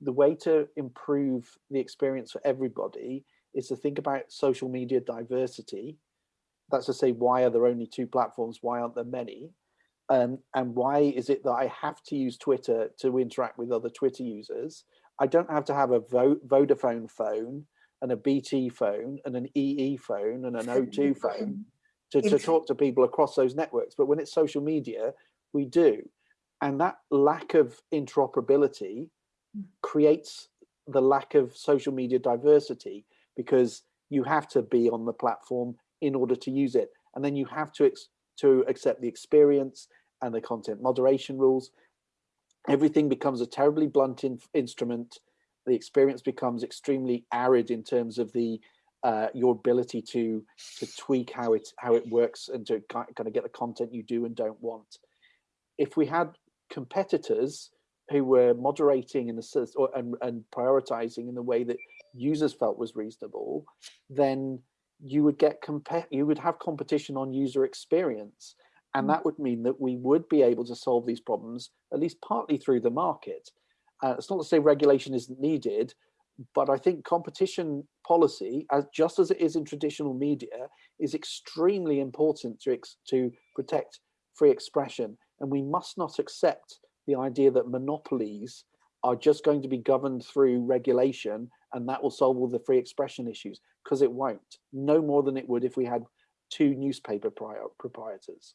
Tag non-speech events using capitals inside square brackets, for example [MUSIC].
the way to improve the experience for everybody is to think about social media diversity. That's to say, why are there only two platforms? Why aren't there many? Um, and why is it that I have to use Twitter to interact with other Twitter users? I don't have to have a Vodafone phone and a BT phone and an EE phone and an O2 [LAUGHS] phone to, to talk to people across those networks. But when it's social media, we do. And that lack of interoperability. Creates the lack of social media diversity because you have to be on the platform in order to use it. And then you have to, to accept the experience and the content moderation rules. Everything becomes a terribly blunt in, instrument. The experience becomes extremely arid in terms of the uh, your ability to to tweak how it how it works and to kind of get the content you do and don't want. If we had competitors who were moderating in the or, and, and prioritizing in the way that users felt was reasonable, then you would get compare you would have competition on user experience. And mm. that would mean that we would be able to solve these problems, at least partly through the market. Uh, it's not to say regulation isn't needed, but I think competition policy, as just as it is in traditional media, is extremely important to, to protect free expression. And we must not accept the idea that monopolies are just going to be governed through regulation and that will solve all the free expression issues, because it won't. No more than it would if we had two newspaper proprietors.